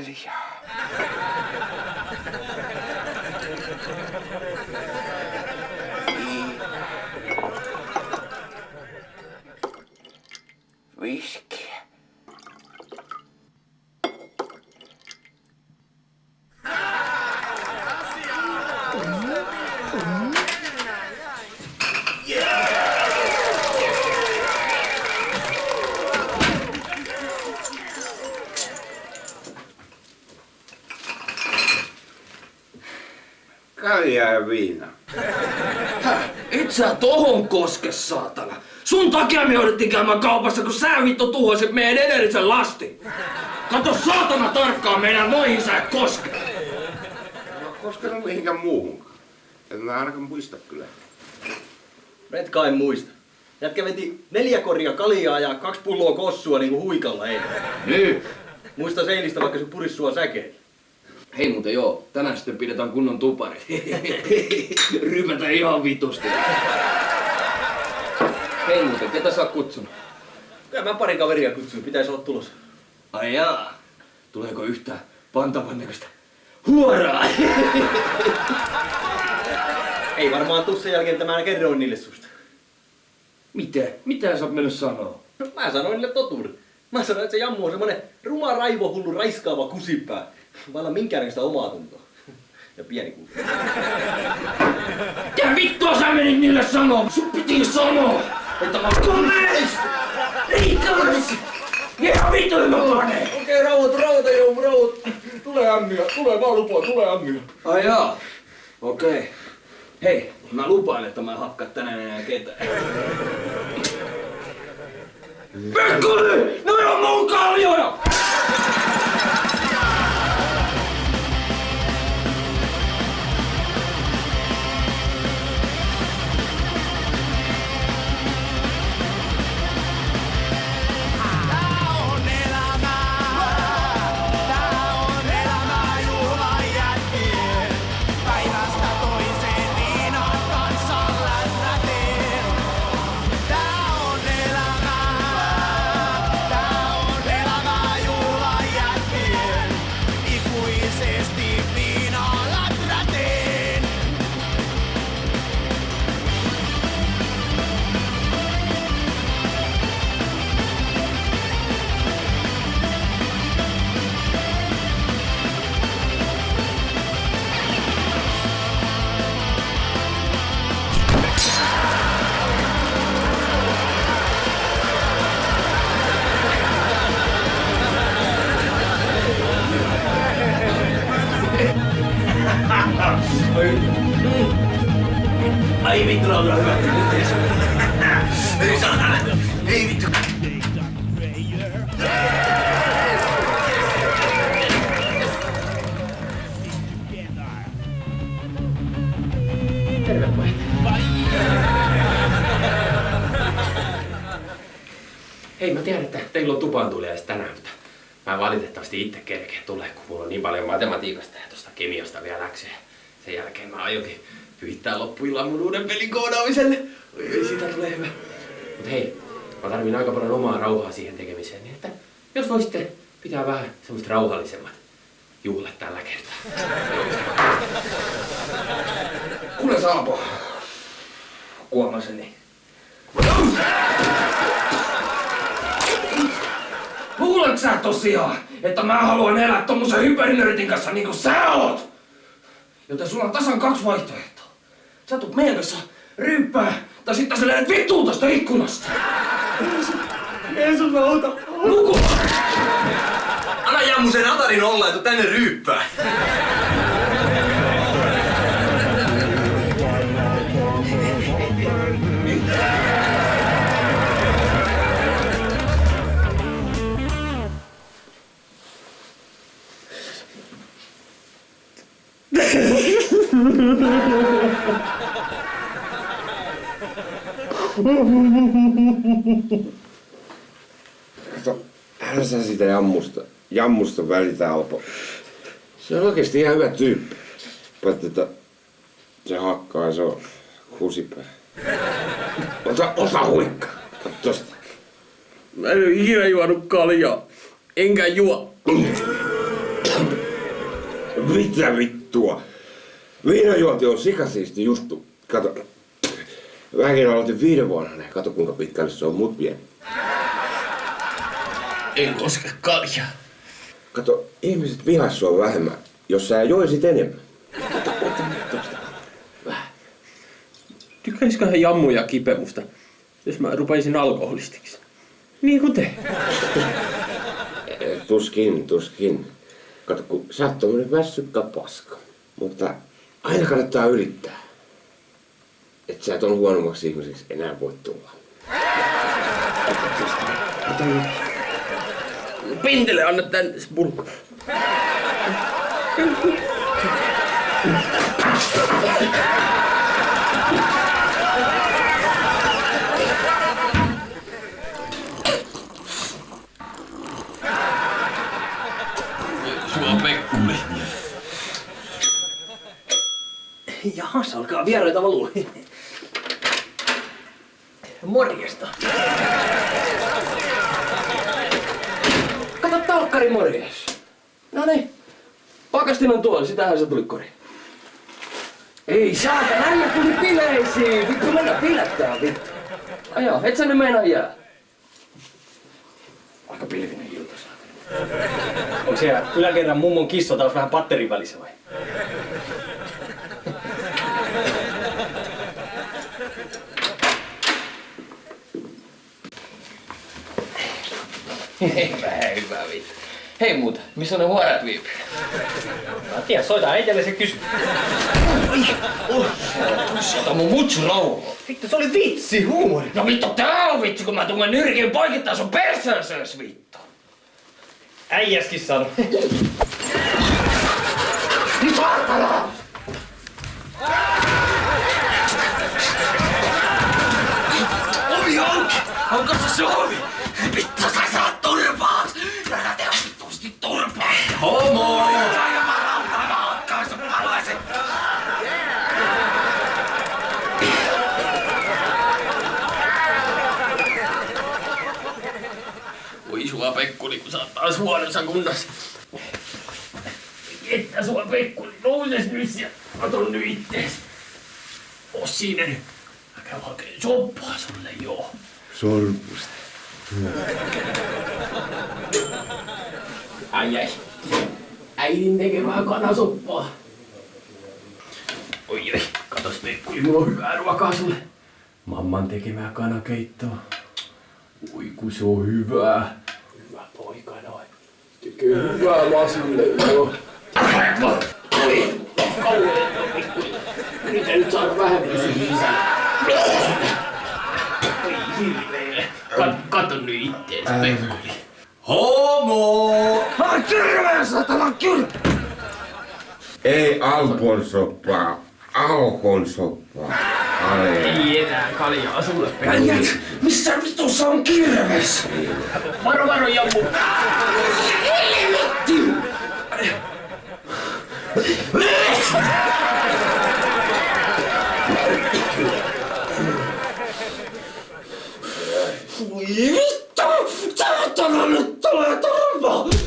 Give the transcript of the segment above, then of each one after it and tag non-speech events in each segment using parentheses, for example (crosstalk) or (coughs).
Heilig, ja. Mm-hmm. Mm-hmm. Kaljaa ja viina. Et sä tohon koske, saatana. Sun takia me jouduttiin käymään kaupassa, kun sä vittu tuhoisit meidän edellisen lasti. Kato saatana tarkkaan meidän noihin sä et koske. No, koska no mihinkään muuhunkaan. En mä ainakaan muista kyllä. Et kai muista. Jätkä veti neljä koria kaljaa ja kaksi pulloa kossua niinku huikalla eilen. Nyt. Muista seinistä vaikka se puris sua säkeen. Hei muuten joo, tänään sitten pidetään kunnon tupari. (laughs) Rymätä ihan vitusti. Hei muuten, ketä sä oot kutsunut? Kyllä mä pari kaveria kutsuin, pitäisi olla tulossa. Ai jaa. Tuleeko yhtään pantavan näköistä huoraa? (laughs) Ei varmaan tuu sen jälkeen, että mä kerroin niille susta. Mitä? Mitä sä oot mennyt sanoa? No, Mä sanoin niille totuuden. Mä sanoin, että se jammu on semmonen ruma raivohullu raiskaava kusipää. Vailla minkäännäköistä omaa tuntoa. Ja pieni kuva. Mitä vittua sä menit niille sanoa? Sun piti sanoa, että mä oon komeis! Riittävästi! Ihan pane! Okei, rauhoitu, rauhoitu, joo, rauhoitu. Tulee ämmiä, tulee vaan lupaa, tulee ämmiä. Ai jaa. Okei. Okay. Hei, mä lupaan, että mä en hakkaa tänään enää ketään. Pekkuli! No on mun kaljoja! Hei, mä tiedän, että teillä on tupaan tuliais tänään, mutta mä valitettavasti itse kerkeä tulee, kun mulla on niin paljon matematiikasta ja tosta kemiasta vielä läksyjä. Sen jälkeen mä aionkin pyhittää loppuillan mun uuden pelin koodaamiselle. Oi, oi, siitä tulee hyvä. Mut hei, mä tarvin aika paljon omaa rauhaa siihen tekemiseen, niin että jos voisitte pitää vähän semmoista rauhallisemmat juhlat tällä kertaa. Kuule Saapo. Kuomaseni. Luuletko sä tosiaan, että mä haluan elää tommosen hyperinörtin kanssa niinku sä oot? Joten sulla on tasan kaksi vaihtoehtoa. Sä tulet meidän kanssa ryyppää, tai sitten sä lennät vittuun tosta ikkunasta. Jeesus, mä auta. Nuku! Anna jammu sen Atarin olla, että tänne ryyppää. Kato, älä sä sitä jammusta, jammusta välitä Alpo. Se on oikeesti ihan hyvä tyyppi. Paitsi, että se hakkaa ja se on kusipää. Ota, ota huikka. Katso tosta. Mä en ole ikinä juonut kaljaa. Enkä juo. Mitä vittua? Viinajuonti on sikasiisti juttu. Kato, mäkin aloitin viiden vuonna. Kato kuinka pitkälle se on mut vie. En koske kaljaa. Kato, ihmiset vihas sua vähemmän, jos sä joisit enemmän. Tykkäisiköhän Jammu ja Kipe musta, jos mä rupaisin alkoholistiksi? Niin kuin te. Eh, Tuskin, tuskin. Kato, kun sä oot tommonen väsykkä paska. Mutta aina kannattaa yrittää. Et sä et on huonommaksi ihmiseksi enää voi tulla. Pintele, anna tän spulkku. Sua Jahas, alkaa vieraita valua. Morjesta. Kato talkkari morjes. No niin. Pakastin on tuolla, sitähän se tuli kori. Ei saata, äijä tuli bileisiin. Vittu mennä bilettää, vittu. Aja, et sä nyt meinaa jää. Aika pilvinen ilta saatana. Onko siellä yläkerran mummon kissa taas vähän patterin välissä vai? Hyvä, hyvä vittu. Hei muuta, missä on ne huorat viipyy? Mä tiedän, soita äitelle se kysy. Ota mun mutsu rauhoa. Vittu, se oli vitsi, huumori. No vittu tää on vitsi, kun mä tunnen nyrkin poikittaa sun perseeseen vittu. Äijäskin sano. Siinä nyt. Mä käyn hakeen soppaa sulle joo. Sormusta. Ai ai. Äidin tekemää kanasoppaa. Oi ei, katos Pekkuli, mulla on hyvää ruokaa sulle. Mamman tekemää kanakeittoa. Oi kun se on hyvää. Hyvä poika noin. Tekee hyvää lasulle joo. Oi, kauheeta Pekkuli. Yritän nyt saada vähän kato nyt ittees Pekkuli. Homo! Mä kirveen satana kylmä! Ei Alpon soppaa, Aukon soppaa. Ei enää kaljaa sulle Äijät, missä vitussa on kirves? Varo, varo, jammu. Helvetti! Voi vittu! Saatana nyt tulee turpa!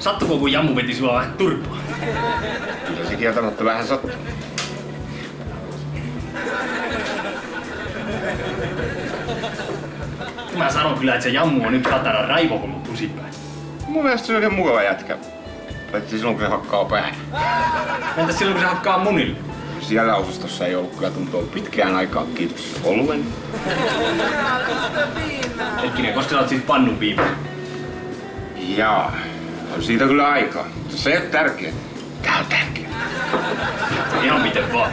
Sattuko, kun Jammu veti sua vähän turpaa? Kyllä se kieltämättä vähän sattuu. Mä sanon kyllä, että se Jammu on yksi satana raivohullu kusipää. Mun mielestä se on oikein mukava jätkä. Paitsi silloin kun se hakkaa päähän. Entäs silloin, kun se hakkaa munille? Siellä osastossa ei ollut kyllä tuntua pitkään aikaan, kiitos oluen. Hetkinen, koska sä oot siis pannun viimeisen? Jaa, on siitä kyllä aikaa. Se ei ole tärkeää. Täältäkin. Ihan miten vaan.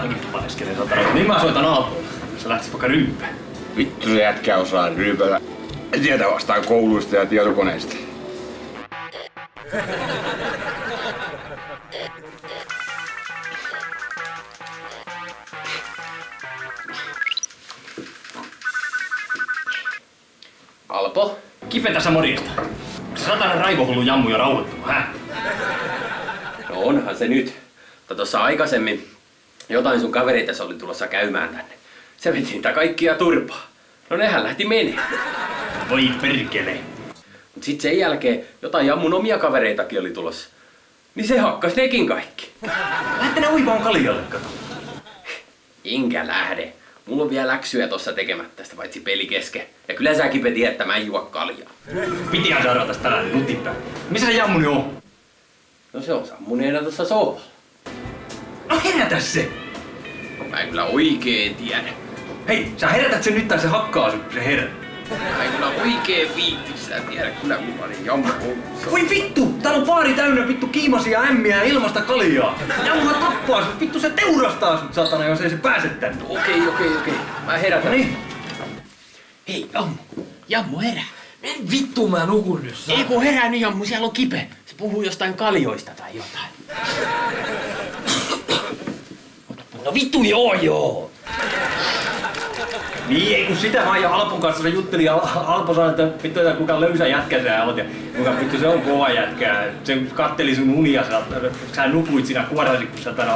Ainakin paneskelee tota. Niin mä soitan Aaltoon. Sä lähtis vaikka ryyppään. Vittu se jätkä osaa ryypätä. En tiedä vastaan kouluista ja tietokoneista. Alpo? Kipe tässä morjesta. Satana raivohullu jammu jo rauhoittunut, hä? No onhan se nyt. Mutta tuossa aikaisemmin jotain sun kavereita se oli tulossa käymään tänne. Se veti niitä kaikkia turpaa. No nehän lähti menemään. Voi perkele. Mut sit sen jälkeen jotain jammun omia kavereitakin oli tulossa. Niin se hakkas nekin kaikki. Lähette ne uimaan kaljalle, kato. Enkä lähde. Mulla on vielä läksyjä tossa tekemättä tästä paitsi peli kesken. Ja kyllä säkin tiedät, että mä en juo kaljaa. Pitihän saada tästä tällainen nutipää. Missä se jammuni on? No se on sammuneena tuossa sohvalla. No herätä se! Mä en kyllä oikein tiedä. Hei, sä herätät sen nyt tai se hakkaa sun, se herä. Mä en kyllä oikein viitti sitä tiedä. Kyllä oli jammu koulussa. Voi vittu! Täällä on baari täynnä vittu kiimasia ämmiä ja ilmasta kaljaa. Jammuhan tappaa sut, vittu se teurastaa sut satana, jos ei se pääse tänne. Okei, okei, okei. Mä herätän. No niin. Hei, Jammu. Jammu, herää. En vittu mä nukun nyt. Ei kun herää nyt Jammu, siellä on kipe. Se puhuu jostain kaljoista tai jotain. (coughs) No vittu joo joo. Niin, ei kun sitä vaan jo Alpon kanssa se jutteli ja Al- Alpo sanoi, että vittu, että kuinka löysä jätkä sä oot ja kuinka vittu se on kova jätkä. Se katteli sun unia, sä, sä nukuit siinä kuorasi, kun sä tänä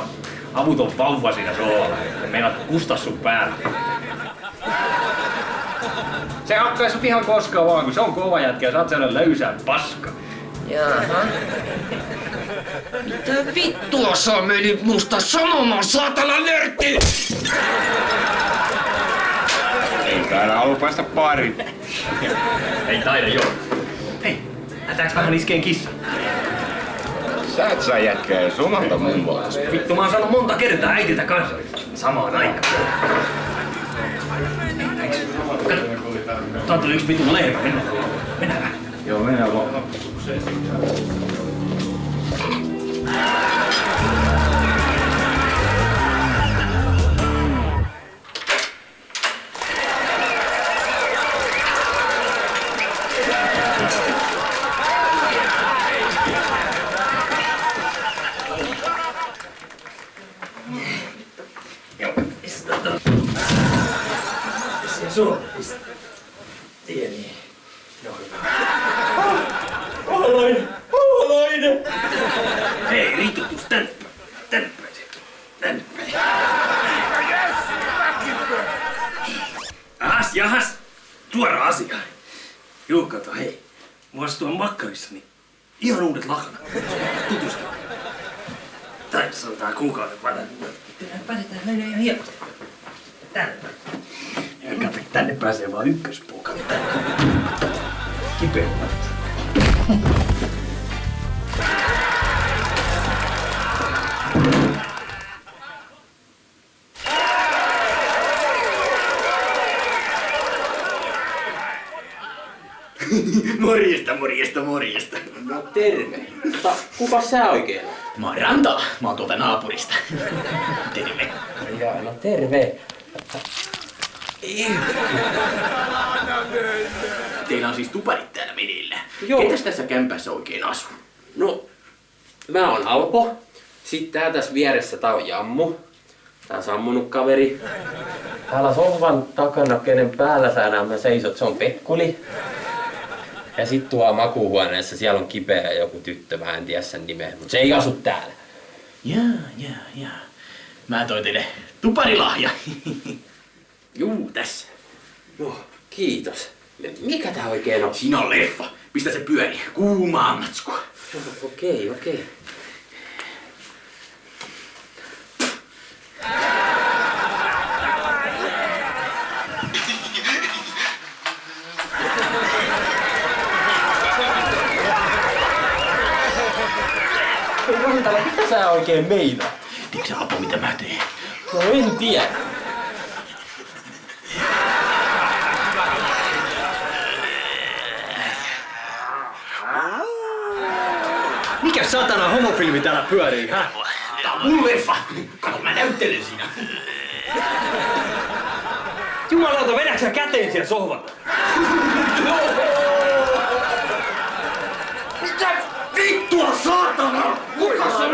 avuton vauva siinä sohvalla. Ja meinaat kustaa sun päälle. Se hakkaa sut ihan koskaan vaan, kun se on kova jätkä ja sä oot sellainen löysä paska. Jaha. Mitä vittua sä meni musta sanomaan, saatana nörtti? Täällä ollut päästä pariin. Ei taida joo. Hei, lähdetäänkö vähän iskeen kissa? Sä et saa jätkää jos omalta mummoa. Vittu mä oon saanut monta kertaa äitiltä kanssa. Samaan aikaan. Tää tuli yksi vitun leipä, mennään. Mennään vähän. Joo, mennään vaan. Ahas, jahas. Suora asia. Juu, kato, hei. Mulla tuon makkarissa, niin ihan uudet lakanat. Tutustu. Tai sanotaan kuukauden vanhan. Päätetään mennä ihan hienosti. Tänne kato, tänne pääsee vaan ykköspuuka. Kipeä. (laughs) Morjesta, morjesta, morjesta. No terve. Mutta kuka sä oikein? Mä oon Rantala. Mä oon tuolta naapurista. (laughs) Terve. Jaa, no terve. Teillä on siis tuparit täällä menillä. Joo. Ketäs tässä kämpässä oikein asuu? No, mä oon Alpo. Sitten tää tässä vieressä tää on Jammu. Tää sammunut kaveri. Täällä sohvan takana, kenen päällä sä nämä seisot, se on Pekkuli. Ja sit tuo makuuhuoneessa, siellä on kipeä joku tyttö, mä en tiedä sen nimeä, mutta se ei asu täällä. Jaa, jaa, jaa. Mä toin teille tuparilahja. (laughs) Juu, tässä. Joo, kiitos. Mikä tää oikein on? Siinä on leffa. Pistä se pyöri. Kuumaa matskua. Okei, okei. Rantala, mitä sä oikein meinaat? Tiedätkö Apo, mitä mä teen? No en tiedä. Mikä satana homofilmi täällä pyörii, hä? Tää on mun leffa. Kato, mä näyttelen siinä. Jumalauta, vedäksä sä käteen siellä sohvalla? Mitä vittua, saatana? Kuka se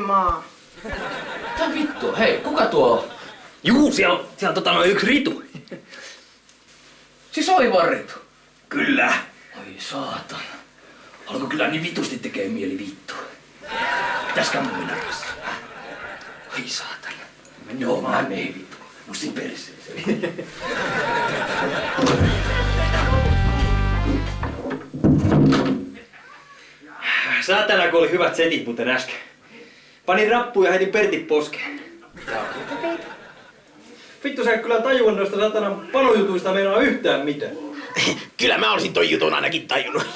nossimaan. Mitä vittua? Hei, kuka tuo? Juu, siellä on, siellä on tota noin yksi ritu. Siis oivarritu. Kyllä. Oi saatana. Alko kyllä niin vitusti tekee mieli vittu. Pitäisikö mun mennä rassaan? Ai saatana. Joo, mä menen vittu. Mustin perseeseen. Saatana, kun oli hyvät setit muuten äsken. Panin rappuun ja heitin Pertin poskeen. Vittu sä et kyllä tajua noista satanan panojutuista meinaa yhtään mitään. (laughs) Kyllä mä olisin ton jutun ainakin tajunnut. (laughs)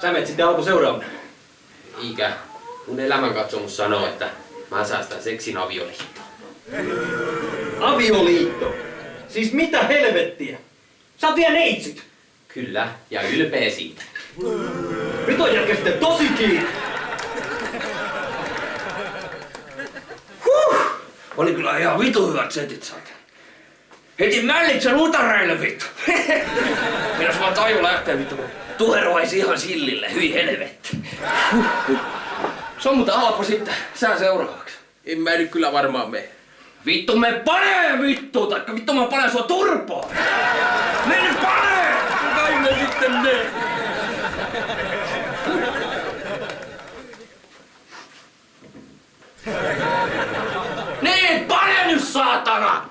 Sä- menet sitten alku seuraavana. Eikä. Mun elämänkatsomus sanoo, että mä säästän seksin avioliittoon. Avioliitto. Siis mitä helvettiä? Sä oot vielä neitsyt. Kyllä, ja ylpeä siitä. Nyt on jätkä sitten tosi kiinni. Huh! Oli kyllä ihan vitu hyvät setit saat. Heti mällitsän utareille vittu. Minas vaan taju lähtee vittu. kun Tuheroisi ihan sillille, hyi helvetti. Se on muuten halpa sitten. Sä seuraavaksi. En mä nyt kyllä varmaan mene. Vittu me panee vittu, taikka vittu mä panen sua turpaan. Me nyt panee! Sitten ne. Niin, pane nyt saatana!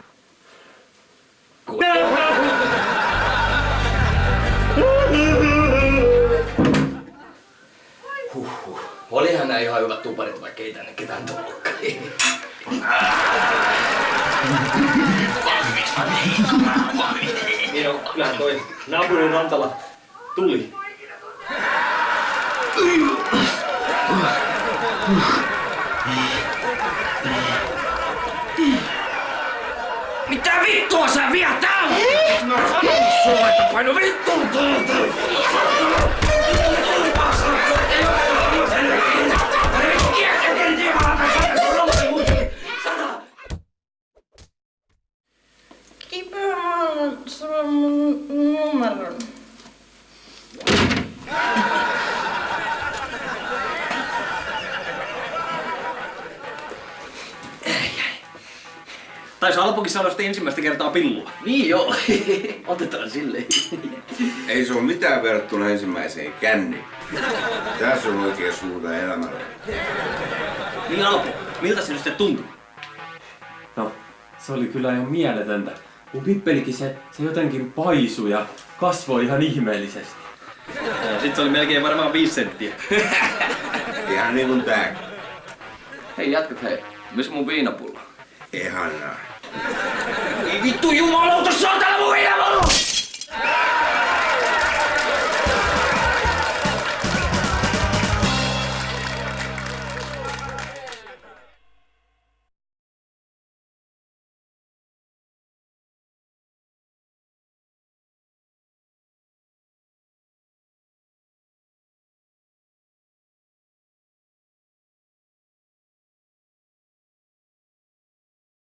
Olihan nää ihan hyvät tuparit, vaikka ei tänne ketään tullutkaan. On, kyllähän toi naapurin rantalla tuli. Mitä vittua sä vielä täällä? Mä sanon sulle, että paino vittu tuolta! Kipä, mä annan sulle Taisi Alpokin sanoa sitten ensimmäistä kertaa pillua. Niin joo. (laughs) Otetaan silleen. Ei se ole mitään verrattuna ensimmäiseen känniin. Tässä on oikein suurta elämällä. Niin Alpo, miltä se nyt sitten tuntui? No, se oli kyllä ihan mieletöntä. Mun pippelikin se, se jotenkin paisui ja kasvoi ihan ihmeellisesti. Sitten se oli melkein varmaan viisi senttiä. (laughs) Ihan niin kuin tää. Hei jätkät hei. Missä mun viinapullo? Ihanaa. Ei vittu jumalauta, saatana mun elämä!